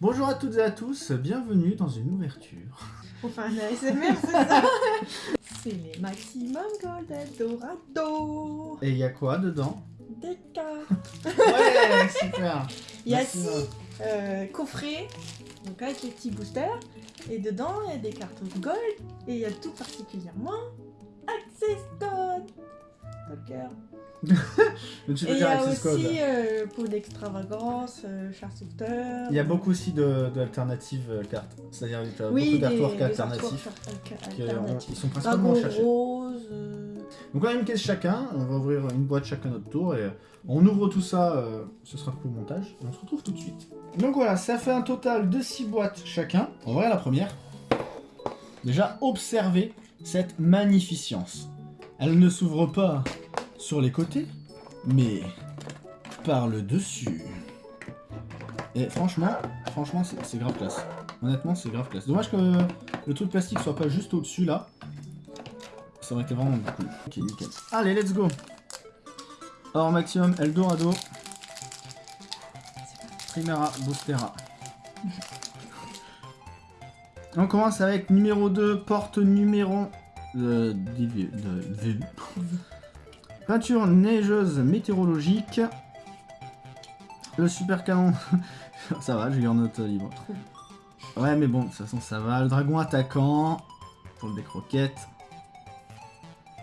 Bonjour à toutes et à tous, bienvenue dans une ouverture. Enfin, un ASMR, c'est ça. C'est les Maximum Gold Eldorado. Et il y a quoi dedans? Des cartes. Ouais, super. Il y a six euh, coffrets, donc avec les petits boosters, et dedans il y a des cartes gold, et il y a tout particulièrement Access Code Et il y a Code. aussi euh, pour l'extravagance, euh, Char Sauveteur. Il y a beaucoup aussi de- d'alternatives euh, cartes. C'est-à-dire y a oui, beaucoup d'artworks alternatifs. qui, euh, alternatifs. Ils sont principalement cherchés. rose. euh, Donc on a une caisse chacun, on va ouvrir une boîte chacun notre tour et on ouvre tout ça, euh, ce sera pour le montage, et on se retrouve tout de suite. Donc voilà, ça fait un total de 6 boîtes chacun. On va la première. Déjà, observez cette magnificence. Elle ne s'ouvre pas sur les côtés, mais par le dessus. Et franchement, franchement, c'est grave classe. Honnêtement, c'est grave classe. Dommage que le truc plastique soit pas juste au-dessus là. Ça aurait été vraiment cool. Ok, nickel. Allez, let's go Or maximum Eldorado. Primera Boostera. On commence avec numéro 2, porte numéro de, de, Peinture neigeuse météorologique. Le super canon. ça va, j'ai eu en note libre. Ouais, mais bon, de toute façon, ça va. Le dragon attaquant. Pour le deck roquette.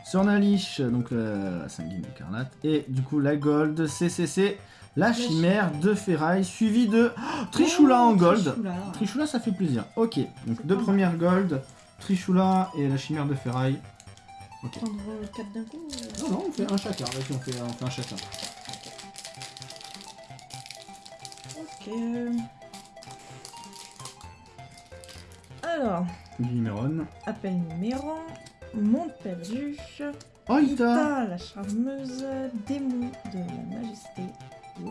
Sur Nalich, donc euh, la sanguine écarlate. Et du coup, la gold, CCC, la chimère de ferraille, suivi de oh, Trichoula en gold. Trichoula. Trichoula, ça fait plaisir. Ok, donc deux premières gold, Trichoula et la chimère de ferraille. Prendre 4 d'un coup euh, Non, non, on fait un chacun. Vas-y, on fait, on fait un chacun. Ok. Alors, Du numéron. appel numéro, monde perdu, Oh, Ita Ita, la charmeuse, démon de la majesté.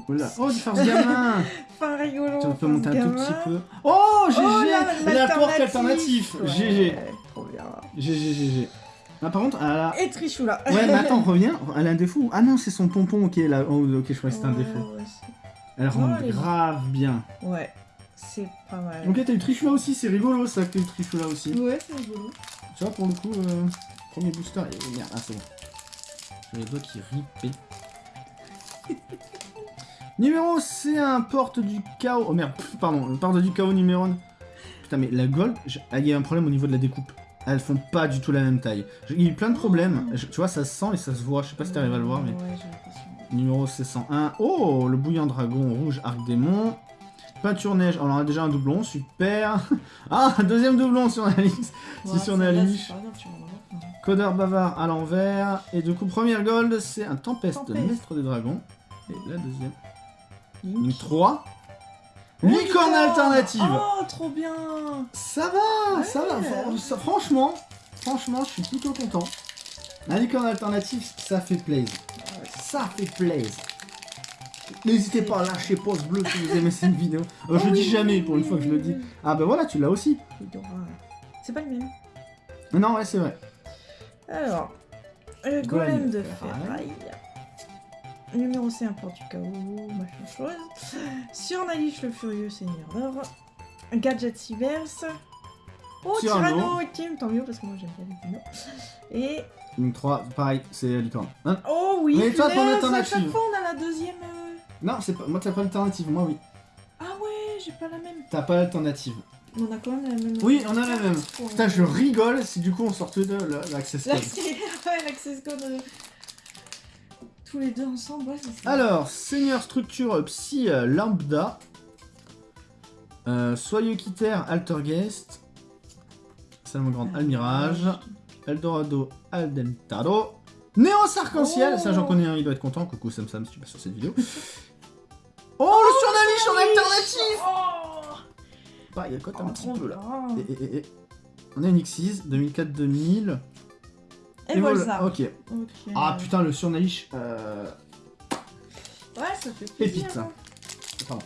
Oula. Oh, du farce gamin Pas rigolo. Tu peux monter un tout petit peu. Oh, GG Oh, la- La porte alternatif Ouais, GG Trop bien. GG, GG. Ah, par contre, elle a... Et Trichoula. Ouais, mais attends, reviens. Elle a un défaut. Ah non, c'est son pompon qui est là. Oh, ok, je crois que c'était un Ouais, défaut. ouais, c'est- Elle elle est- grave bien. Ouais, c'est pas mal. Ok, t'as eu Trichoula aussi, c'est rigolo ça que t'as eu Trichoula aussi. Ouais, c'est rigolo. Tu vois, pour le coup, euh, premier booster, et merde, ah c'est bon. J'ai les doigts qui ripent. numéro c'est un porte du chaos. Oh merde, pff, pardon, porte du chaos numéro 1. Putain, mais la gold, je- ah, il y a un problème au niveau de la découpe. Elles font pas du tout la même taille. Il y a eu plein de problèmes. Je- tu vois, ça se sent et ça se voit. Je sais pas si t'arrives à le voir, mais. Ouais. Numéro C101. Oh, le bouillant dragon rouge arc démon. Peinture neige. On en a déjà un doublon, super. Ah, deuxième doublon sur Alix. C'est Ouais, sur c'est. Codeur bavard à l'envers. Et du coup, première gold, c'est un tempeste, Tempeste. maître des dragons. Et la deuxième. Link. Une 3. Oh, Licorne licorne alternative. Oh, trop bien Ça va, ça va. Ça- franchement, franchement, je suis plutôt content. La licorne alternative, ça fait plaisir. Ça fait plaisir. N'hésitez pas à lâcher pause bleu si vous aimez cette vidéo. Euh, je Oh le dis oui, jamais oui, pour une oui, fois que je le dis. Ah bah voilà, tu l'as aussi. C'est pas le même. Non, ouais, c'est vrai. Alors, euh, Golem de ferraille. Numéro C, un du chaos, machin chose. Sur Nalich, le furieux seigneur d'or. Gadget. Oh, Tyranno. Tyranno ultime, tant mieux parce que moi j'aime bien les dinos. Et. Une 3, pareil, c'est licorne. Hein Oh oui, Mais toi, ton alternative. chaque fois on a la deuxième. euh, non, c'est pas. Moi, t'as pas l'alternative, moi oui. Ah ouais, j'ai pas la même. T'as pas l'alternative. On a quand même la même. Oui, on a la même. Putain, je rigole si du coup on sortait de la- l'access code. L'access code. Tous les deux ensemble, ouais, c'est ça. Alors, Seigneur Structure Psy euh, Lambda. Euh, Soyeux Quitter Altergeist. Salmon Grande Almirage. Eldorado Aldentado. Néos Arc-en-Ciel. Oh. Ça, j'en connais un, il doit être content. Coucou Sam Sam si tu passes sur cette vidéo. Oh, le surnaliche en alternatif Oh, Bah, il y a quoi un oh, petit trop peu là. Et, et- et- et. On a une X6 2004-2000. Et voilà. Ok. Ah putain, le surnaliche. Euh... Ouais, ça fait plaisir. Pépite. hein. Pardon.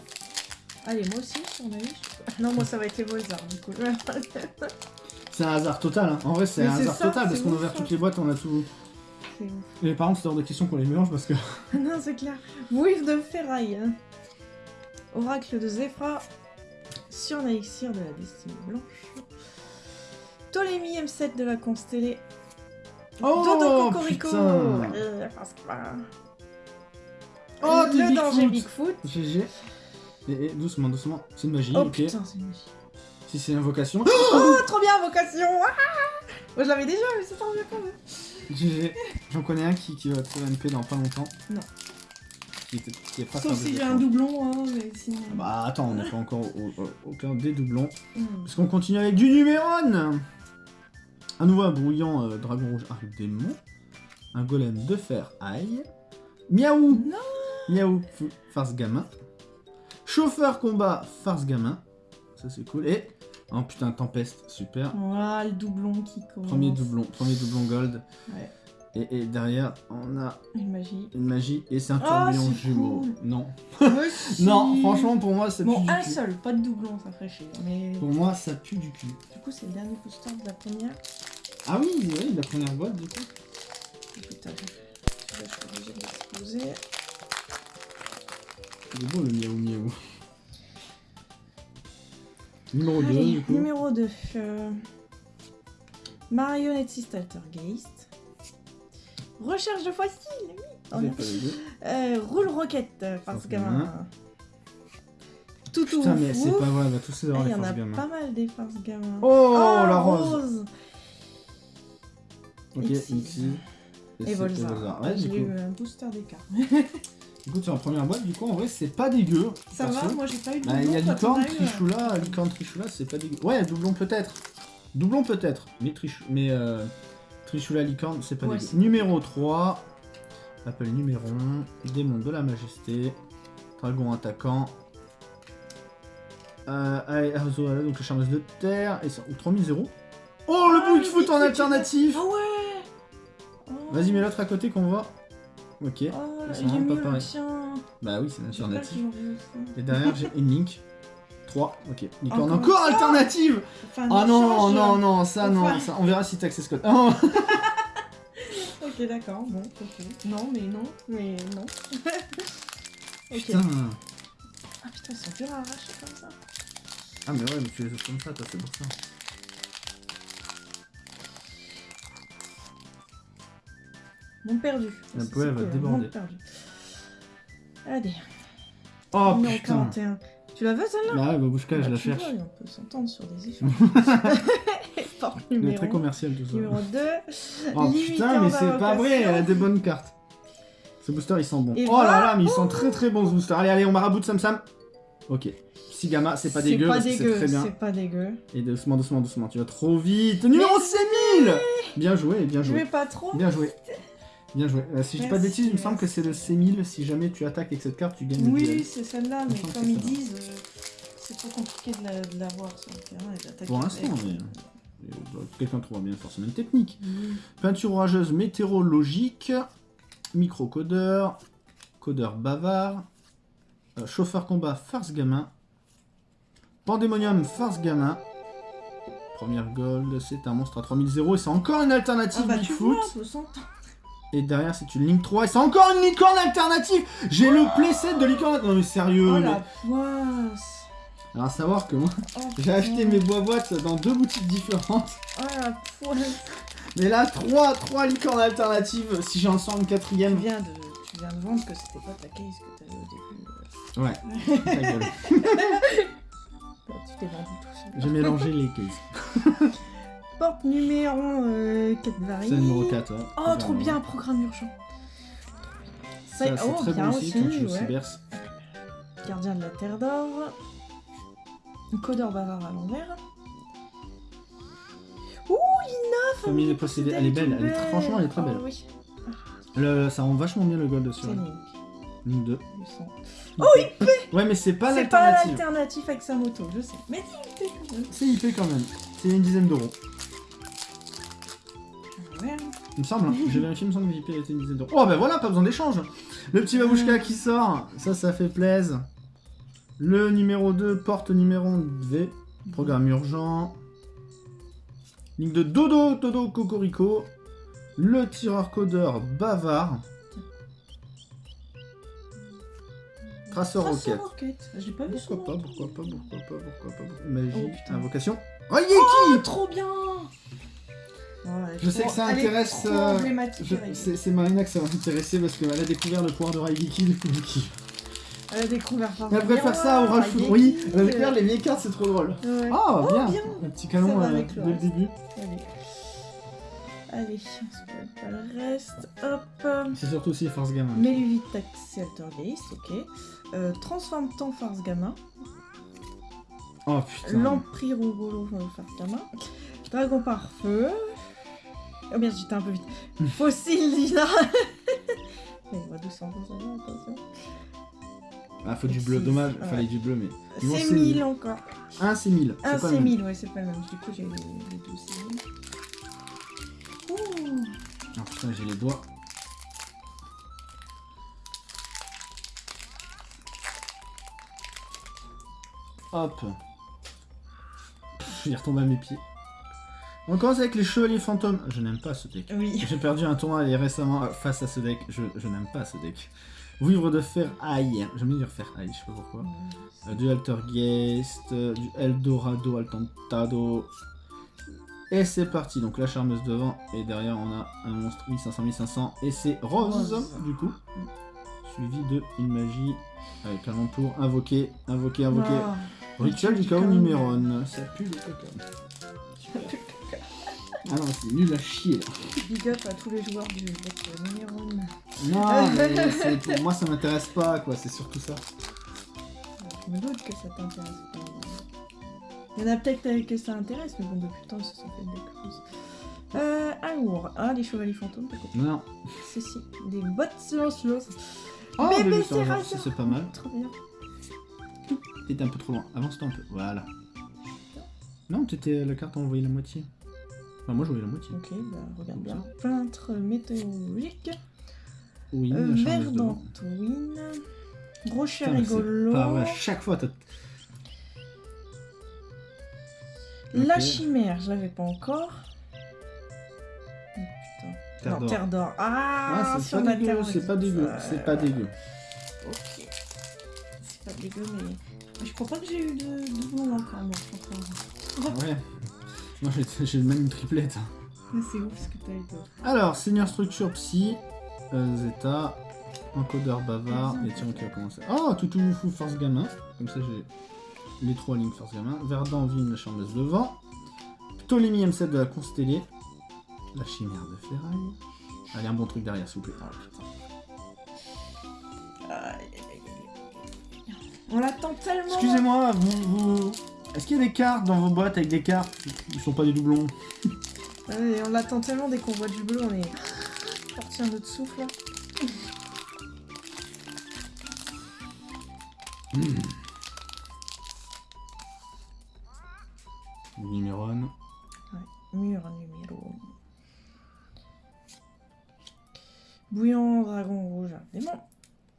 Allez, moi aussi, sur ma liste. Non, moi ça va être les Volzar, du coup. C'est un hasard total. hein. En vrai, c'est un hasard ça, total parce qu'on a ouvert toutes les boîtes, on a tout. Et par contre, c'est hors de question qu'on les mélange parce que. non, c'est clair. Whiff de ferraille. hein. Oracle de Zephyra. sur l'élixir de la destinée blanche. Ptolémie M7 de la constellée. Oh, Dodo Cocorico. Euh, Oh, Le danger Bigfoot. GG. Et, et doucement, doucement. C'est une magie, Oh ok. putain, c'est une magie. Si c'est une invocation. Oh, trop bien, vocation ah Moi je l'avais déjà, mais c'est trop bien quand même. GG. J'en connais un qui, qui va te MP dans pas longtemps. Non. Qui, était, qui est pas Sauf si j'ai un doublon, hein, mais sinon... Bah attends, on n'est pas encore au, des doublons. Hmm. Parce qu'on continue avec du Numéron Un nouveau un brouillant euh, dragon rouge arc démon. Un golem de fer ail. Miaou Non Miaou farce gamin. Chauffeur combat farce gamin. Ça c'est cool. Et. Oh putain, tempeste, super. Voilà, le doublon qui commence. Premier doublon, premier doublon gold. Ouais. Et, et derrière, on a Une magie. une magie et c'est un Ah, tourbillon c'est jumeau. cool. Non. Non, franchement, pour moi, ça pue Bon, du un cul. seul, pas de doublon, ça ferait chier. Mais Pour moi, ça pue du cul. du coup, c'est le dernier booster de la première. Ah oui, oui, la première boîte, du coup. Putain, je suis obligée de l'exposer. Il est beau le miaou miaou. Numéro 2, Allez, du coup. numéro 2. Marionnette Altergeist. Recherche de fossiles, oui. Les. Euh, roule roquette, euh, parce que... gamin. Tout tout Putain, mais c'est pas vrai, on va tous avoir Ah, Il les y en a gamins. pas mal des forces gamins. Oh, Ah, la rose Ok, Ici. Nixie. Et c'est Volzar. Ouais, J'ai eu un booster d'écart. Écoute, sur la première boîte, du coup, en vrai, c'est pas dégueu. Ça va, moi j'ai pas eu de Bah, il y a doublon, Licorne. Trichoula, Licorne, Trichoula, c'est pas dégueu. Ouais, doublon peut-être. Doublon peut-être, mais, Trichou... mais euh, Trichoula, Licorne, c'est pas Ouais, dégueu. Numéro 3, appel Numéron, Démon de la Majesté, Dragon attaquant. Euh, donc le charmeuse de terre, et ça, ou 3000 0. Oh, le Ah, Bigfoot le en Bigfoot, alternative Ah ouais Oh. Vas-y, mets l'autre à côté qu'on voit. Ok, Oh, c'est j'ai vraiment pas mieux le pareil. tien. bah oui, c'est vont réussir. Et derrière, j'ai une Link. 3, ok. Licorne Encore encore alternative Enfin, Ah non, change. non, non, ça, non, ça, on verra si t'as access code. Oh, Ok, d'accord, bon, ok. Non, mais non, mais non. ok. putain. Ah putain, ils sont durs à arracher comme ça. Ah, mais ouais, mais tu les ouvres comme ça, toi, c'est pour ça. Monde perdu. La poêle va déborder. Allez, Oh putain 41. Tu la veux celle-là Bah ouais, Babouchka, je Bah, la tu cherche. vois, On peut s'entendre sur des échanges. Porte Il est numéro, très commercial tout ça. numéro 2. Oh putain, mais c'est pas vrai, elle a des bonnes cartes. Ce booster, il sent bon. Et oh là voilà. là, mais il sent très très bon ce booster. Allez, allez, on marabout de Sam Sam. Ok. Sigama, c'est pas dégueu, C'est très bien. c'est pas dégueu. Et doucement, doucement, doucement, tu vas trop vite. Numéro 6000 Bien joué, bien Je joué. vais pas trop. Bien joué. Bien joué. Euh, si je dis pas de bêtises, il me semble que c'est le C1000. Si jamais tu attaques avec cette carte, tu gagnes Oui, duel. c'est celle-là, mais comme ils disent, euh, c'est trop compliqué de la, de la sur le terrain et d'attaquer. Pour l'instant, mais- Euh, Quelqu'un trouvera bien forcément une technique. Oui. Peinture orageuse météorologique. Microcodeur. Codeur bavard. euh, chauffeur combat farce gamin. Pandémonium farce gamin. Première gold, c'est un monstre à 3000 et c'est encore une alternative Ah bah Bigfoot. Et derrière, c'est une ligne 3 et c'est encore une licorne alternative J'ai le playset de licorne Non mais sérieux Oh la poisse Alors à savoir que moi, Oh, j'ai acheté mes bois-boîtes dans deux boutiques différentes. Oh la poisse Mais là, 3, 3 licornes alternatives, si j'en sors une tu quatrième. viens, de, tu viens de vendre que c'était pas ta case que t'avais au début. euh. Ouais, ta gueule. Tu t'es vendu tout seul. J'ai mélangé les cases. Porte numéro euh, 4 varie. C'est le numéro 4, ouais. Oh, trop bien, programme urgent. Ça, c'est oh, très bien bon aussi, quand tu ouais. cyberses. Gardien de la Terre d'Or. Codeur bavard à l'envers. Ouh, Lina Famille possédés. Elle est belle, elle est très- franchement, elle est très belle. Oh, oui, Le- ça rend vachement bien le gold dessus. c'est. Link. Ligne 2. du sang. Ouais, mais c'est pas C'est pas l'alternative. l'alternative avec sa moto, je sais. Mais dis. C'est IP quand même. C'est une dizaine d'euros. Il me semble, hein. j'ai vérifié, il me semble que VIP était une dizaine d'euros. Oh bah voilà, pas besoin d'échange Le petit babouchka qui sort, ça, ça fait plaisir. Le numéro 2, porte numéro V, programme urgent. Ligne de Dodo, Dodo, Cocorico. Le tireur codeur bavard. Traceur roquette. Rocket. J'ai pas vu Pourquoi pas, nom. pourquoi pas, pourquoi pas, pourquoi pas. Magie, Oh, putain. invocation. Oh, Oh, Yeki trop bien Je sais que ça intéresse, euh. C'est Marina que ça va intéresser parce qu'elle a découvert le pouvoir de Raigeki du coup. Elle a découvert par Elle préfère ça au Raigeki, Oui, elle a euh, découvert les vieilles cartes, c'est trop drôle. ouais. Ah, Oh, bien. bien. Un petit canon euh, dès le début. Allez. Allez, on se pas le reste. Hop. C'est surtout aussi Force Gamin. Méluvite Taxi Altergeist, ok. Euh, transforme temps Farce Gamma. Oh putain. L'Empire Rogolo Farce Gamma. Dragon par feu. Oh merde, j'étais un peu vite. Fossile Lina. Il va doucement, attention. Ah, faut du bleu, dommage, ouais. fallait du bleu, mais. C'est c'est 1000 encore. Un, c'est 1000. Un pas c'est le même. 1000, ouais, c'est pas le même. Du coup, j'ai les, deux c'est 1000. Ouh. Ah putain, j'ai les doigts. Hop. Pff, il est retombé à mes pieds. On commence avec les chevaliers fantômes. Je n'aime pas ce deck. Oui. J'ai perdu un tournoi récemment euh, face à ce deck. Je, je n'aime pas ce deck. Vivre de fer aïe. J'aime bien dire fer aïe, je sais pas pourquoi. Euh, du Altergeist, euh, du Eldorado Altantado. Et c'est parti, donc la charmeuse devant, et derrière on a un monstre 1500 1500, et c'est Rose, Rose. du coup. Suivi de une magie avec un tour invoqué, invoqué, invoqué. Ah. Rituel du chaos Numéron. Ça pue le caca. Ah non, c'est nul à chier là. Big up à tous les joueurs du deck numéro 1. Non, mais pour moi ça m'intéresse pas quoi, c'est surtout ça. Je me doute que ça t'intéresse pas. Il y en a peut-être que ça intéresse, mais bon, depuis le temps, ils se sont fait des cruises. Euh, alors, ah, les chevaliers fantômes, peut-être. Non. Ceci, des bottes silencieuses. Oh, mais ça, ça, c'est pas mal. Trop bien. T'étais un peu trop loin. Avance-toi un peu. Voilà. Non, t'étais la carte, on voyait la moitié. Enfin, moi, je voyais la moitié. Ok, bah regarde bien. Peintre météorologique. Oui, Euh. Verdantouine. Rocher Putain, rigolo. Pas vrai, à chaque fois, t'as. La chimère, je l'avais pas encore. Oh, putain. Terre non, d'or. Terre d'or. Ah, Ah, sur la dégueu, terre c'est pas dégueu, euh, c'est pas dégueu. Ok. C'est pas dégueu, mais. Je crois pas que j'ai eu de doublon encore, moi, encore. Ouais. Moi, j'ai- même une triplette. C'est ouf ce que t'as eu d'autre. Alors, Seigneur Structure Psy, euh, Zeta, Encodeur Bavard, et tiens, qui va commencer. Oh, Toutou Fou Force Gamin. Comme ça, j'ai les trois lignes Force Gamin. Verdant Vine, la Charmeuse de Vent. Ptolémie M7 de la Constellée. La Chimère de Ferraille. Allez, un bon truc derrière, s'il vous plaît. Oh. On l'attend tellement. Excusez-moi, vous, vous... Est-ce qu'il y a des cartes dans vos boîtes avec des cartes qui sont pas des doublons on l'attend tellement dès qu'on voit du bleu, on est. Sorti un autre souffle là. Numéron. Mur numéro. Bouillant dragon rouge, démon.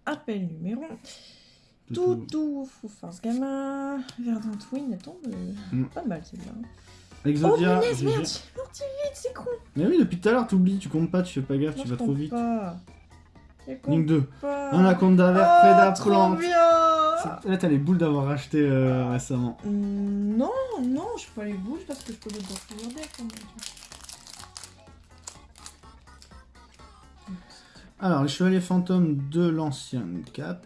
Appel numéro. Toutou. Toutou, fou force gamin. Verdant Twin, tombe euh, Mm. pas mal celle-là. Exodia. oh punaise, merde, j'ai parti vite, c'est con. Mais oui, depuis tout à l'heure, t'oublies, tu comptes pas, tu fais pas gaffe, Moi, tu vas trop vite. Pas. Ligne 2. pas. Anaconda vert, oh, Preda plante. Là, t'as les boules d'avoir acheté euh, récemment. Hum, Non, non, je peux pas les bouges parce que je peux les decks. en même. Alors, les chevaliers fantômes de l'ancien cap.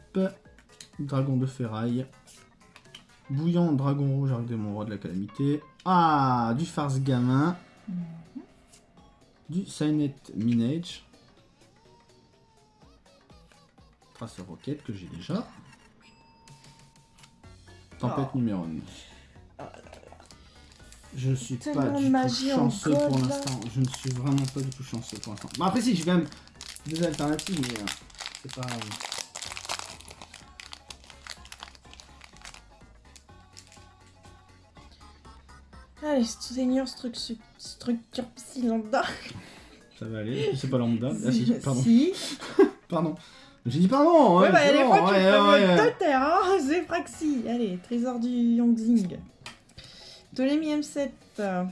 Dragon de ferraille. Bouillant, dragon rouge, arc démon, roi de la calamité. Ah, du farce gamin. Du Signet Minage. Tracer roquette que j'ai déjà. Tempête Oh. numéro 1. Je suis pas de du tout chanceux pour l'instant. Je ne suis vraiment pas du tout chanceux pour l'instant. Bon après si, j'ai quand même des alternatives, mais euh, c'est pas... Seigneur structure, structure psy lambda. Ça va aller. C'est pas lambda. Ah si, pardon. Si. Pardon. J'ai dit pardon. Ouais, Ouais, bah, des fois, tu ouais, ouais, ouais. hein. C'est Fraxi. Allez, trésor du Yangzing. Ptolémie M7. euh,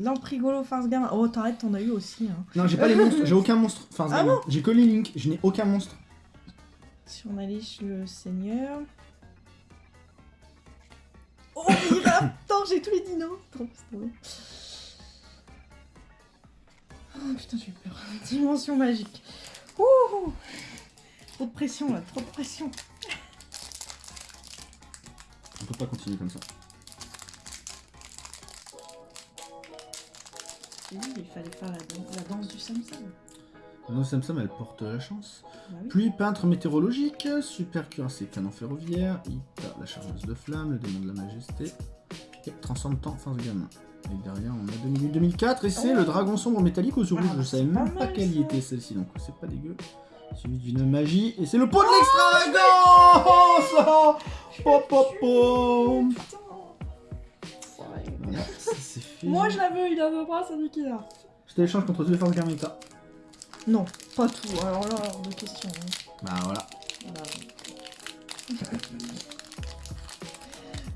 Lamprigolo Farce Gamin. Oh, t'arrêtes, t'en as eu aussi. Hein. Non, j'ai pas les monstres. J'ai aucun monstre. Farce Ah gamin. J'ai que les links. Je n'ai aucun monstre. Si on alliche le seigneur. Oh, Attends, j'ai tous les dinos. Bien. Oh putain, j'ai eu peur. Dimension magique. Ouh Trop de pression là, trop de pression. On peut pas continuer comme ça. Oui, il fallait faire la, dan- la danse du Samsam. Non, Samsam, elle porte la chance. Bah oui. Pluie peintre météorologique, super cuirassé canon ferroviaire, la chargeuse de flamme, le démon de la majesté, et transforme temps force gamin. Et derrière, on a 2008-2004, et c'est Oh. le dragon sombre métallique aux yeux Ah. Je savais même pas quelle y était celle-ci, donc c'est pas dégueu. Suivi d'une magie, et c'est le pot de l'extravagance Oh, Pop, pop, pop. Moi je la veux, il la veut pas, c'est lui qui l'a. Je te l'échange contre deux forces gamin, t'as. Non, pas tout. Alors là, hors de question. hein. Bah voilà. Voilà.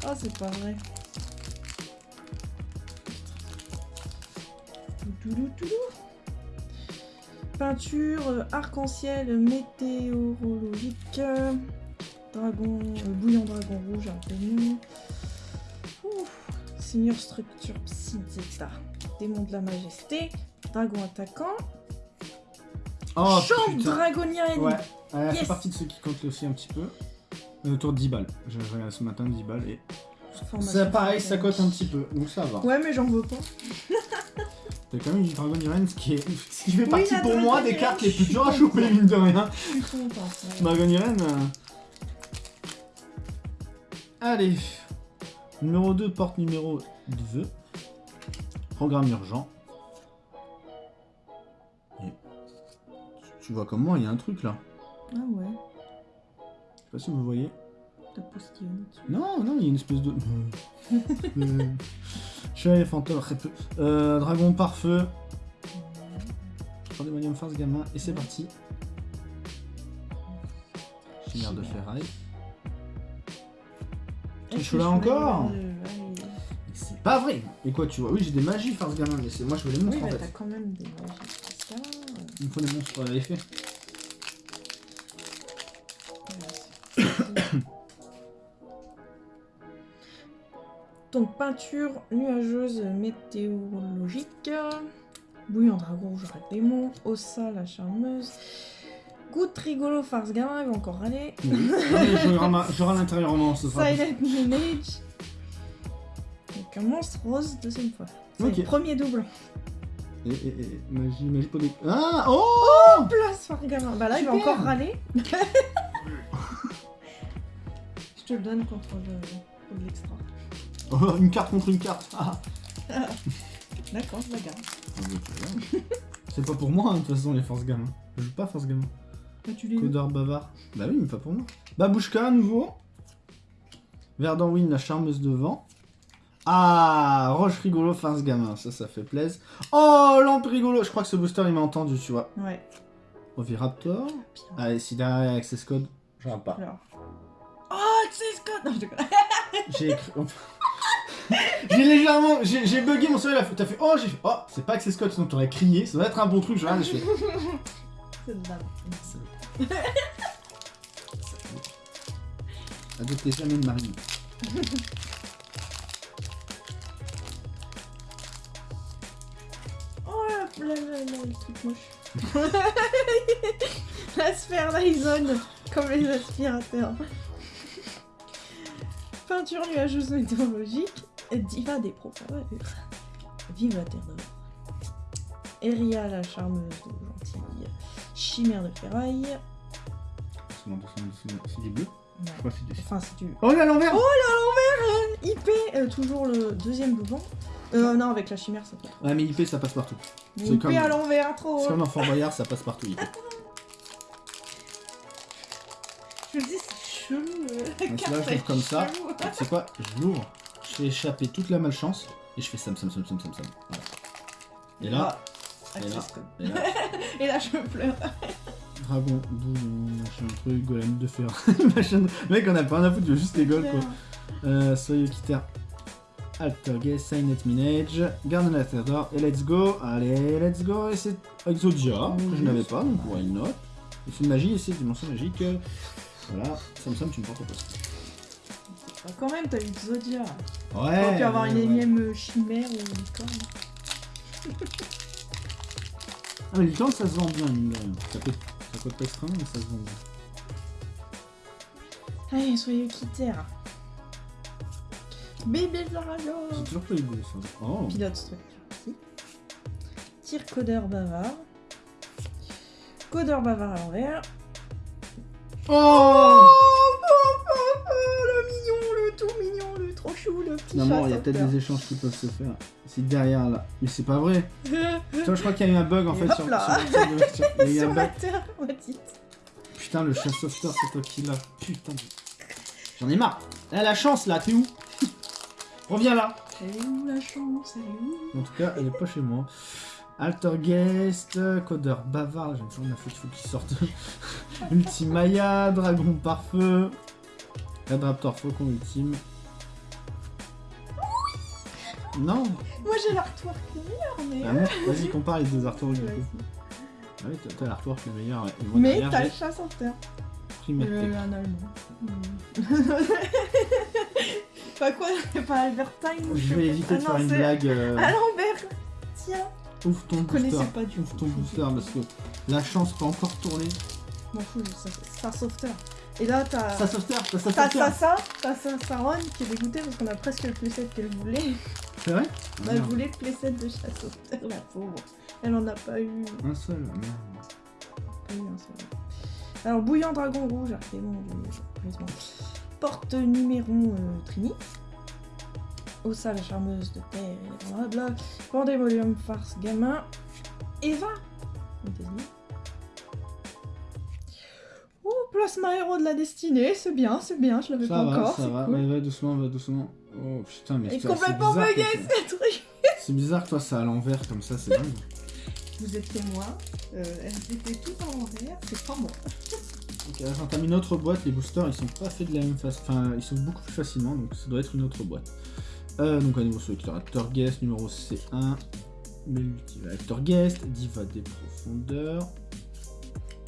Ah, c'est pas vrai. Peinture arc-en-ciel météorologique. Dragon, bouillon dragon rouge, un démon. Ouf. Seigneur structure psy. Démon de la majesté. Dragon attaquant. Oh Chambre dragonienne. Ouais, elle fait Yes. partie de ceux qui comptent aussi un petit peu. Autour de 10 balles. J'ai regardé ce matin 10 balles et. C'est pareil, ça cote un petit peu, donc ça va. Ouais, mais j'en veux pas. T'as quand même une Dragon Irene, ce qui, est... ce qui fait Oui, partie pour Dragon moi des Irene, cartes les je plus dures à choper, mine de rien. Je suis contente. ouais. Dragon Irene. euh. Allez. Numéro 2, porte numéro 2. Programme urgent. Et- Tu vois comme moi, il y a un truc là. Ah ouais, Je pas si vous voyez. dessus. Non, non, il y a une espèce de. Euh, Chevalier fantôme, très peu. Euh, dragon par feu. Pandemonium Force gamin, et c'est parti. Chimère de ferraille. Tu joues là encore euh, ouais. C'est pas vrai Et quoi, tu vois Oui, j'ai des magies Force gamin, mais c'est moi je veux les Oui, monstres en mais t'as fait. quand même des magies spéciales. Il me faut des monstres à effet. Donc peinture nuageuse météorologique, bouillon dragon rouge rat démon, Ossa la charmeuse, goutte rigolo farce gamin, il va encore râler, Oui. Mais J'aurai l'intérieurement, ce sera. Silent Manage, donc un monstre rose deuxième fois. C'est Ok. le premier double. Et, et, et, magie, magie pour des. Ah Oh Place farce gamin. Bah là il va encore râler. Je te le donne contre le, contre l'extra. Une carte contre une carte Ah D'accord, je la garde. Ah. C'est pas pour moi, hein, de toute façon, les forces gamins. Je joue pas force gamin. Bah, tu les Codard bavard. Bah oui, mais pas pour moi. Babouchka à nouveau. Verdanwin, la charmeuse de vent. Ah, Roche rigolo, farce gamin. Ça, ça fait plaisir. Oh, lampe rigolo. Je crois que ce booster, il m'a entendu, tu vois. Ouais. Oviraptor. Allez, si derrière Access Code, je regarde pas. Alors. Oh, Access Code Non, je déconne. J'ai écrit. j'ai légèrement. J'ai bugué mon cerveau. T'as fait. Oh, j'ai fait. Oh, c'est pas Access Code, sinon t'aurais crié. Ça doit être un bon truc. Je regarde et je fais. C'est de la merde. Adoptez jamais une marine. Oh là là là le truc moche. la sphère Dyson, comme les aspirateurs. Peinture nuageuse météorologique, diva des profondeurs. Vive la terre d'or. Eria la charmeuse gentille. Chimère de ferraille. C'est des bleus Je crois que c'est des. Enfin, c'est du Oh là, l'envers IP, euh, toujours le deuxième devant. Euh, non, avec la chimère, ça trop. Ouais, mais IP ça passe partout. Mais IP comme- à l'envers, trop. C'est comme dans Fort Boyard, ça passe partout. IP. Je me dis, c'est chelou. euh, la carte, là, je l'ouvre comme ça. C'est quoi? Je l'ouvre, fais échapper toute la malchance et je fais sam sam sam sam sam sam. Voilà. Et là, Ah, et là. et là, Et là, je pleure. dragon, bouillon, machin truc, golem de fer, machin. Mec, on a pas rien à foutre, juste les goals quoi. Euh, Soyeux Kitter, Altergay, Signet Minage, Garde la Terre d'Or, et let's go. Allez, let's go. Et c'est Exodia, que je n'avais pas, donc why not. Et c'est une magie, et c'est dimension magique. euh, Voilà, Samsung, tu me portes au poste. Bah, quand même, t'as eu Zodia. Ouais T'aurais pu avoir une ouais. énième chimère ou licorne. Ah, mais licorne, ça se vend bien, mine de rien. Ça coûte, ça coûte pas extrêmement, mais ça se vend bien? Allez, soyez quittés. là. Bébé Dragon J'ai toujours pas eu de ça. Oh Pilote structure ici. Tir codeur bavard. Codeur bavard à l'envers. Oh, le petit Finalement, il y a peut-être des échanges qui peuvent se faire. C'est derrière là. Mais c'est pas vrai. je crois qu'il y a eu un bug en fait sur, là. sur, sur le- sur- Il y a eu un Sur la bug. terre, on dit. Putain, le chat sauveteur, c'est toi qui l'as. Putain. J'en ai marre. Eh, la chance là, t'es où? Reviens là. Elle est où la chance? Elle est où? En tout cas, elle est pas chez moi. Altergeist, codeur bavard, j'ai toujours la faute, il faut qu'il sorte. Ultimaya, dragon par feu. Red Raptor Faucon ultime. Non Moi j'ai l'artwork le meilleur, mais. Ah Vas-y, compare les deux artworks du coup. Vas-y. Ah oui, t'as- l'artwork le meilleur. ouais. Et moi, Mais t'as le chat sauteur. Primatek. Euh, un allemand. Pas quoi Pas Albertine ou Je vais éviter de Ah faire non, une blague. euh, À l'envers Tiens Ouvre ton booster. pas du Ouvre ton booster parce que la chance peut encore tourner. M'en fous, ça- Star. Et là, t'as. Ça sauveteur, t'as ça. Sasa, t'as Sa- Saron qui est dégoûtée parce qu'on a presque le playset qu'elle voulait. C'est vrai Bah, Ah, elle voulait le playset de sauveteur, la pauvre. Elle en a pas eu. Un seul, merde. pas eu un seul. Alors, bouillant dragon rouge, c'est bon, je- heureusement. Porte numéro euh, Trini. Ossa la charmeuse de terre et blablabla. Pandemonium farce gamin. Eva. Oh, plasma héros de la destinée, c'est bien, c'est bien, je l'avais pas va, encore, ça va. cool. Ouais, va doucement, va doucement. Oh putain, mais c'est complètement bugué ce truc. C'est bizarre que toi, ça à l'envers comme ça, c'est dingue. Vous êtes témoin, euh, elles étaient toutes en l'envers, c'est pas moi. Ok, là, j'entame une autre boîte. Les boosters, ils sont pas faits de la même façon. Enfin, ils sont beaucoup plus facilement, donc ça doit être une autre boîte. Euh, donc, un nouveau sélecteur Acteur Guest, numéro C1. Multiva Acteur Guest, Diva des profondeurs.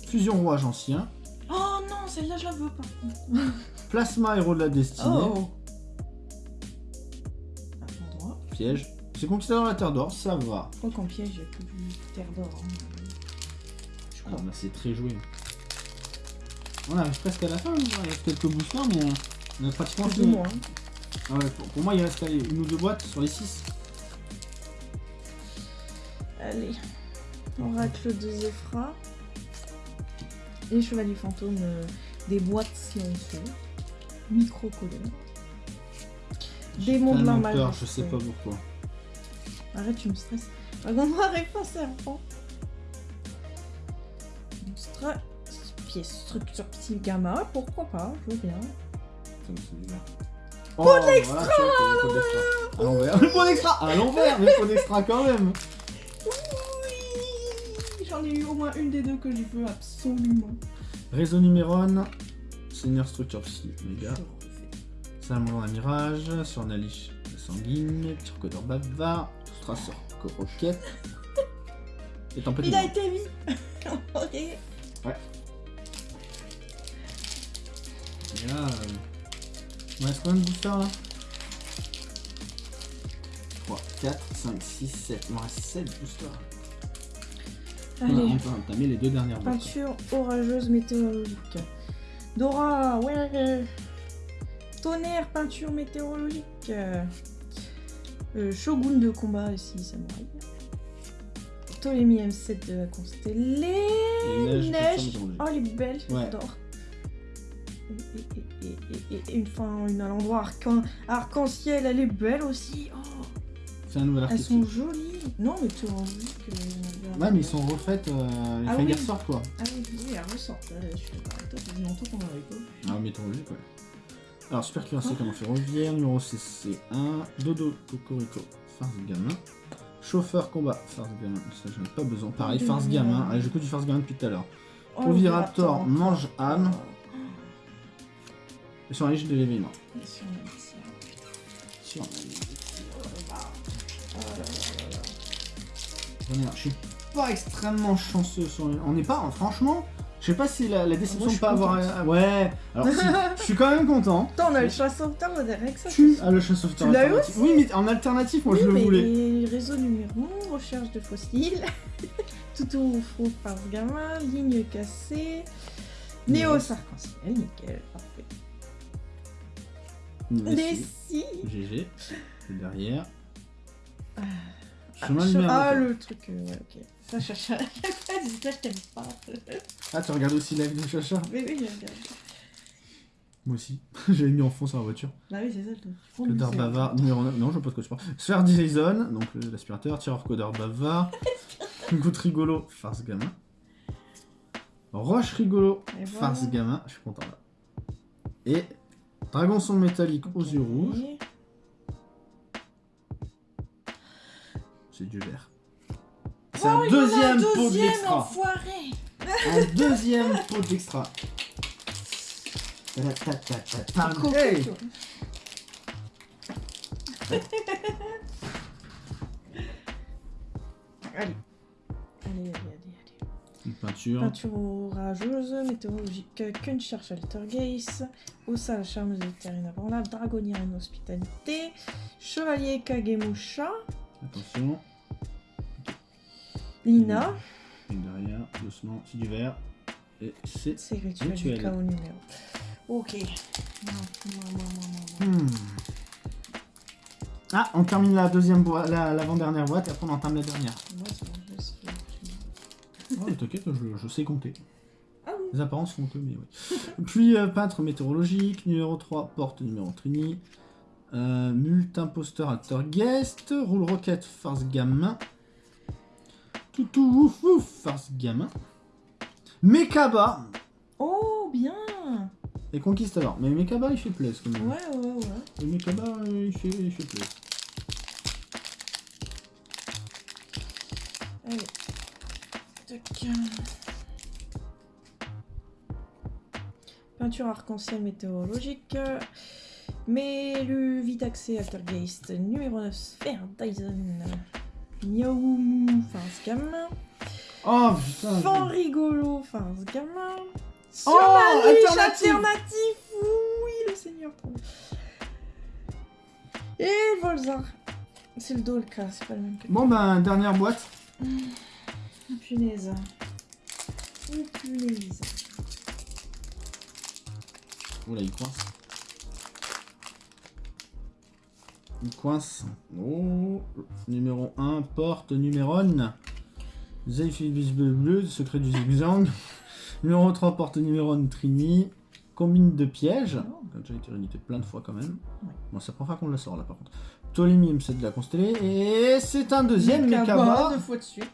Fusion Rouage Ancien. Oh non, celle-là je la veux pas. Plasma Héros de la Destinée. Oh Piège. C'est de la Terre d'Or, ça va. Je crois qu'en piège, il y a que du terre d'or. hein. Je Ah, crois. bah, c'est très joué. On arrive presque à la fin, il reste quelques boosters, mais euh, on a pratiquement Plus fini. moins. Ah ouais, pour, pour moi, il reste allez, une ou deux boîtes sur les six. Allez. Oracle de Zéphra. Et Chevalier Fantôme, euh, des boîtes si on. Micro-colonne. Démon de Tellement la peur, je sais pas pourquoi. Arrête, tu me stresses. Dragon noir et pas serpent. Stra... Pièce structure psy gamma, pourquoi pas, je veux bien. C'est bizarre. Oh, pot d'extra À l'envers. Le pot d'extra À l'envers, mais pot d'extra quand même Oui J'en ai eu au moins une des deux que je veux absolument. Réseau Numéron. Seigneur Structure Psy. Je refais. Salamandre à Mirage. Sur Nalich Sanguine. Turcodor Bavard. Strasser Roquette. Et Tempête Il a été mis Ok. Et là, euh... il me reste combien de boosters là 3, 4, 5, 6, 7. Il me reste 7 boosters. Allez. On peut entamer les deux dernières. Peinture orageuse météorologique. Dora, ouais. Tonnerre, peinture météorologique. Euh, Shogun de combat ici, samouraï. Ptolémie M7 de la constellée. Neige. Oh, elle est belle, Ouais. j'adore. Et, et- et- et- et- et une fin, une à l'endroit arc- arc-en-ciel, elle est belle aussi. Oh, C'est un nouvel elles sont jolies. Non, météorologique. euh, Ouais, mais ils sont refaites euh, les Ah oui. Sword, quoi. Ah oui, oui, elle ressort. là, Je suis d'accord avec toi, ça fait longtemps qu'on en avait pas. vu. Ah, météorologique, ouais. Alors, super cuirassé comme ferroviaire, numéro CC1, Dodo, Cocorico, Farce Gamin, Chauffeur combat, Farce Gamin, ça j'en ai pas besoin. Pareil, Farce. Gamin, allez, je du Farce Gamin depuis tout à l'heure. Oh, Oviraptor, Oviraptor. mange âme, et sur la liste de l'événement. Sur oh. Je suis pas extrêmement chanceux sur les... On n'est pas, franchement, Je sais pas si la, la déception de pas avoir. un- Ouais, alors si, je suis quand même content. Attends, on a le chat sauveteur avec ça. Tu as le chasse sauveteur Tu l'as eu alternatif. Oui, mais en alternatif, moi oui, je le mais voulais. réseau numéro 1, recherche de fossiles, toutou faux par gamin, ligne cassée, néo arc-en-ciel, nickel, parfait. Les si. GG. C'est derrière. Ah, Chemin numéro ah, un. le truc, euh, ouais, ok. Ça, chacha. ça, je t'aime pas. Ah, tu regardes aussi live de Chacha Mais oui, j'ai regardé. Moi aussi. J'avais mis en fond sur la voiture. Bah oui, c'est ça le truc. Codeur bavard, numéro 9. Non, je de quoi tu parles. Sphère Dyson, donc euh, l'aspirateur, tireur codeur bavard. Goutte rigolo, farce gamin. Roche rigolo, voilà. farce gamin. Je suis content là. Et dragon son métallique aux yeux rouges. C'est du vert. C'est Oh, un deuxième pot d'extra. enfoiré Un deuxième pot d'extra. Ta-ta-ta-ta-ta. Coco, Hey. Allez. Allez, allez, allez, allez. Une peinture. Peinture orageuse, météorologique, Kuncher Sheltergeist, Ossa la charmeuse éther inébranlable, Dragonnière en hospitalité, Chevalier Kagemusha, Attention. Lina, Et derrière, doucement, c'est du vert. Et c'est. c'est rituel numéro. Ok. Hmm. Ah, on termine la deuxième boîte, la- l'avant-dernière boîte, et après on entame la dernière. Moi, c'est bon, t'inquiète, je, je sais compter. Ah. Les apparences font que, mais oui. Puis euh, peintre météorologique, numéro 3, porte numéro Trini. Euh, Mult imposteur acteur guest, roule roquette farce gamin. Toutou ouf ouf farce gamin. Mekaba Oh, bien et conquistador. Mais Mekaba il fait plaisir quand même. Ouais, ouais, ouais. Le Mekaba euh, il fait, il fait plaisir. Allez. Tac. Peinture arc-en-ciel météorologique. Mélu Vitaxé Altergeist numéro 9 Sphère Dyson. Miaoumou Farce Gamin. Oh putain. Fan rigolo Farce Gamin. Oh, Surmaluche alternative. alternatif Oui, le seigneur. Et Volzar. C'est le Dolka, c'est pas le même que. Bon ben dernière boîte. Oh, punaise. Oh, punaise. Oula il coince. Il coince. Oh, numéro 1, porte numéron. Zephyrbis bleu bleu, secret du zigzag. numéro 3, porte numéron Trini. Combine de pièges. Comme ça, a été réédité plein de fois quand même. Ouais. Bon, la première fois qu'on la sort là par contre. Ptolémie, c'est de la constellée. Et c'est un deuxième Mekaba. deux fois de suite.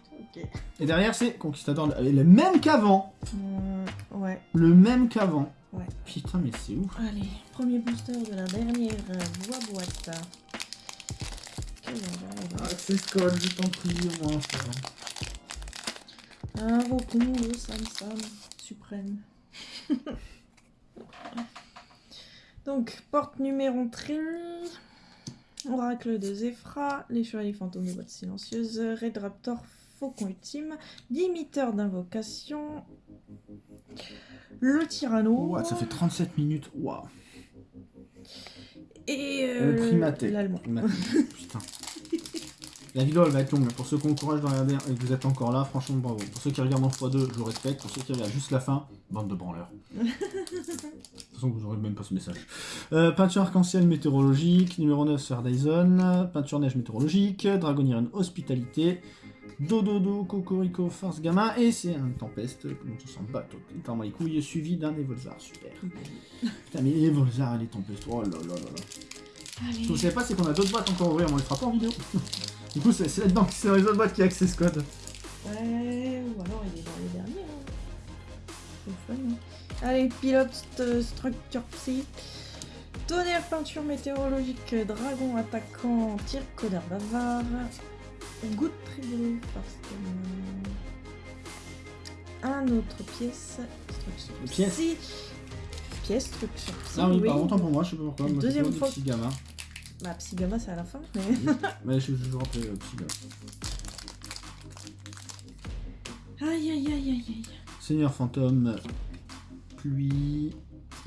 Et derrière, c'est Conquistador. Le même qu'avant. Hmm, ouais, Le même qu'avant. ouais. Putain, mais c'est ouf. Allez, premier booster de la dernière euh, voie boîte. Envers, c'est Scott, je t'en prie, au moins. Invoquons le Sam Sam suprême. Donc, porte numéro Trini, Oracle de Zéphra, les chevaliers fantômes de boîte silencieuse, Red Raptor, Faucon ultime, limiteur d'invocation, le Tyranno, ça fait 37 minutes. Waouh. Et Le euh, primaté. l'allemand. Putain. La vidéo elle va être longue. Pour ceux qui ont le courage de regarder et que vous êtes encore là, franchement bravo. Pour ceux qui regardent en x2, je vous respecte. Pour ceux qui regardent juste la fin, bande de branleurs. De toute façon, vous aurez même pas ce message. Euh, peinture arc-en-ciel météorologique, numéro 9 Sphère Dyson, peinture neige météorologique, Dragoniren hospitalité, Dododo, Cocorico, Farce Gamin, et c'est un tempeste, dont on s'en bat totalement les couilles, suivi d'un Evolzar. Super. Putain, mais Evolzar et les tempestes, oh là là là là. Ce que vous savez pas, c'est qu'on a d'autres boîtes encore ouvrir, on les fera pas en vidéo. du coup, c'est là-dedans, c'est dans les autres boîtes qui a accès ce code. Ouais, ou alors il est dans les derniers. hein. C'est fun. hein. Allez, pilote euh, structure psy. Tonnerre peinture météorologique, dragon attaquant, tir codeur bavard. Goutte rigolo parce que. Un autre pièce. Structure Pièce. Pièce structure. Ah oui, par longtemps pour moi, je sais pas pourquoi. Moi, Deuxième toujours fois. gamin. Bah, psy gamma c'est à la fin, mais. Mais je je vous rappelle euh, gamin. Aïe aïe aïe aïe aïe. Seigneur fantôme, pluie,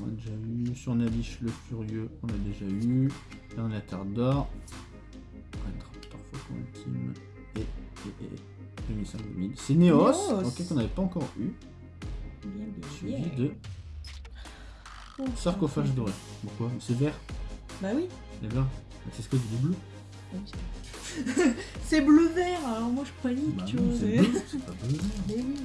on a déjà eu. Sur Nabiche le furieux, on a déjà eu. Là on a Terre d'or. 2005 2000. C'est Néos, Néos. ok qu'on n'avait pas encore eu. Bien, de Oh, sarcophage doré. Pourquoi? C'est vert, Bah oui. les verts. C'est ce que du bleu. Oui, c'est- c'est bleu-vert, alors moi je panique, Bah tu non, vois. c'est c'est- bleu, c'est pas bleu. Mais oui.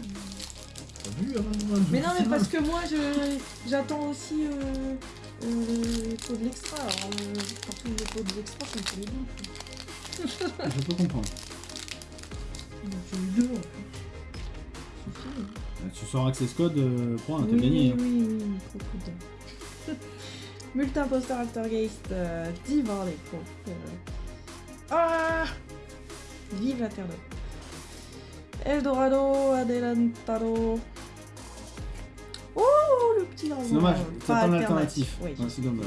T'as vu avant de voir le Mais non, mais parce que moi je j'attends aussi euh, euh, les pots de l'extra. Alors, euh, partout les pots de l'extra, ça me fait les boules. Je peux comprendre. J'ai eu deux en plus. Fini. Euh, Tu sors Access Code, euh, point, t'as oui, gagné. hein. Oui, oui, oui, trop cool. Multi-imposteur Altergeist, euh, Divar les pauvres. Euh... Ah Vive la Terre d'eau. Eldorado, Adelantado. Oh, le petit dragon. C'est dommage, c'est pas pas un alternatif. alternatif. Oui. Ouais, c'est dommage.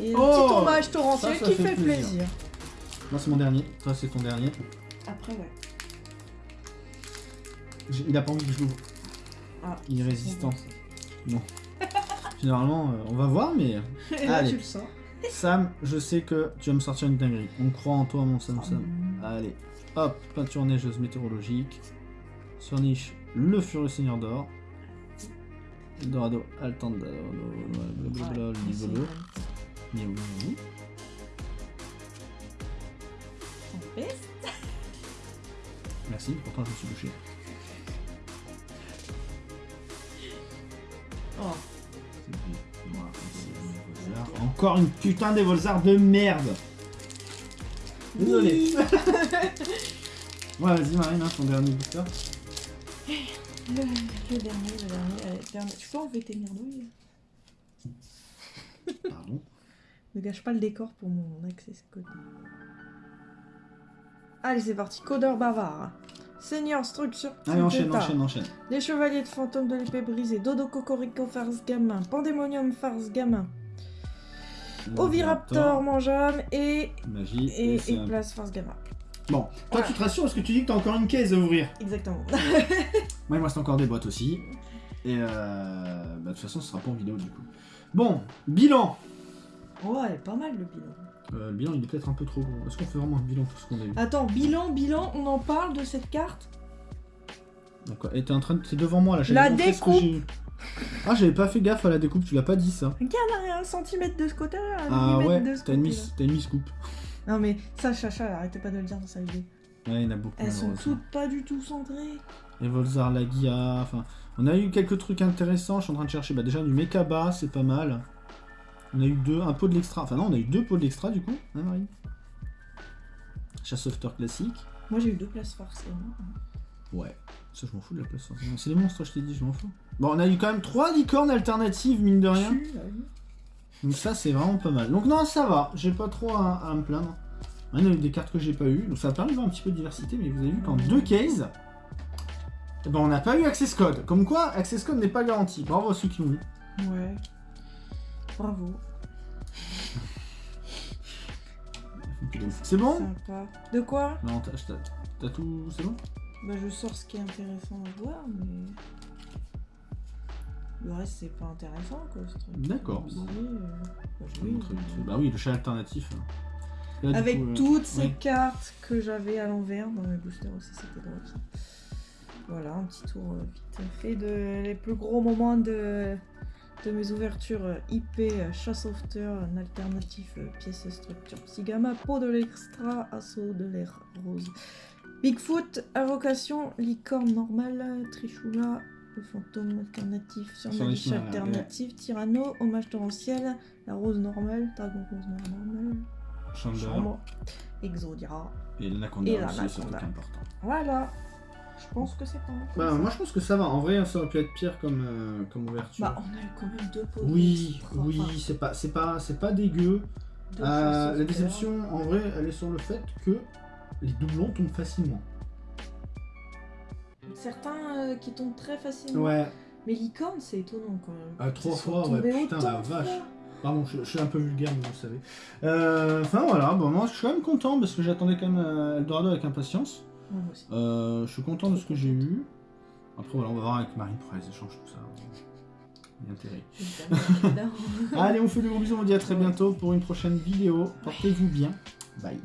Et le Oh, petit hommage torrentiel ça, ça qui fait fait plaisir. plaisir. Moi c'est mon dernier, toi c'est ton dernier. Après, ouais. Il a pas envie que je l'ouvre. Ah, Il est résistant. Non. Généralement, euh, on va voir, mais Et là, Allez. tu le sens. Sam, je sais que tu vas me sortir une dinguerie. On croit en toi, mon Sam Sam. Allez, hop, peinture neigeuse météorologique. Sur niche, le furieux seigneur d'or. Eldorado, Altandado, blablabla, le Merci, pourtant je me suis bouché. Oh. Encore une putain des Volzards de merde Désolé. Ouais, vas-y Marine, hein, ton dernier booster. Le, le dernier, le dernier, allez, dernier. Tu peux enlever tes merdouilles Pardon. Ne gâche pas le décor pour mon access code. Allez, c'est parti. Codeur bavard. Seigneur structure. Allez, enchaîne, enchaîne, enchaîne. Les chevaliers de fantôme de l'épée brisée. Dodo Cocorico farce gamin. Pandémonium farce gamin. Oviraptor mangeable et. Magie. Et, place farce gamin. Bon, toi tu te rassures parce que tu dis que t'as encore une caisse à ouvrir. Exactement. Moi il me reste encore des boîtes aussi. Et euh... bah, de toute façon ce sera pas en vidéo du coup. Bon, bilan oh, elle est pas mal le bilan. Euh, Le bilan il est peut-être un peu trop gros. Est-ce qu'on fait vraiment un bilan de tout ce qu'on a eu Attends, bilan, bilan, on en parle de cette carte D'accord. Et t'es en train de... T'es devant moi là. La ce que découpe. Ah j'avais pas fait gaffe à la découpe, tu l'as pas dit ça. Regarde, un centimètre de ce côté-là, Ah ouais, t'as une, coupe. Non mais ça, Chacha, arrêtez pas de le dire dans sa vidéo. Ouais, il y en a beaucoup. Elles sont toutes pas du tout centrées. Et Volzar, la Guia, enfin... On a eu quelques trucs intéressants, je suis en train de chercher. Bah déjà du Mekaba, c'est pas mal. On a eu deux, un pot de l'extra. Enfin non, on a eu deux pots de l'extra du coup, hein Marine Chasse sauveteur classique. Moi j'ai eu deux places forcément. Ouais, ça je m'en fous de la place. forcément. C'est les monstres, je t'ai dit, je m'en fous. Bon, on a eu quand même trois licornes alternatives, mine de rien. Oui. Donc ça, c'est vraiment pas mal. Donc non, ça va, j'ai pas trop à, à me plaindre. On a eu des cartes que j'ai pas eu, donc ça a permis de voir un petit peu de diversité, mais vous avez vu qu'en deux cases, eh ben, on n'a pas eu Access Code. Comme quoi, Access Code n'est pas garanti. Bravo à ceux qui l'ont eu. Ouais. Bravo. C'est bon Sympa. De quoi Non, t'as tout... C'est bon Bah je sors ce qui est intéressant à voir, mais... Le reste c'est pas intéressant quoi. ce truc. D'accord. Euh, bah, Je vais oui, montrer vite fait. Bah oui, le chat alternatif. Là, du Avec coup, euh, toutes ces ouais. cartes que j'avais à l'envers dans mes boosters aussi, c'était drôle ça. Voilà, un petit tour euh, vite fait de les plus gros moments de, de mes ouvertures euh, IP, euh, chasse sauveteur, un alternatif, euh, pièce structure psygama, peau de l'extra, assaut de l'air rose. Bigfoot, invocation, licorne normale, trichoula, le fantôme alternatif, Sur surnaliche les chemins, là, alternatif, tyranno, hommage torrentiel, la rose normale, dragon rose normale, chambre, exodira. et l'anaconda c'est important. Voilà. Je pense que c'est pas mal. Bah moi je pense que ça va. En vrai, ça aurait pu être pire comme, euh, comme ouverture. Bah, on a eu quand même deux pots. oui, oui, c'est pas, c'est pas, c'est pas dégueu. Euh, la déception, en vrai, elle est sur le fait que les doublons tombent facilement. Certains euh, qui tombent très facilement. Ouais. Mais licorne, c'est étonnant quand même. Ah, trois fois, ouais, putain, la vache. fois. Pardon, je, je suis un peu vulgaire, mais vous le savez. Euh, Enfin voilà, bon, moi je suis quand même content parce que j'attendais quand même Eldorado avec impatience. Aussi. Euh, je suis content de ce que j'ai eu. Après, voilà, on va voir avec Marine pour les échanges, tout ça. Il y a intérêt. Allez, on fait de gros bisous, on vous dit à très bientôt pour une prochaine vidéo. Portez-vous bien. Bye.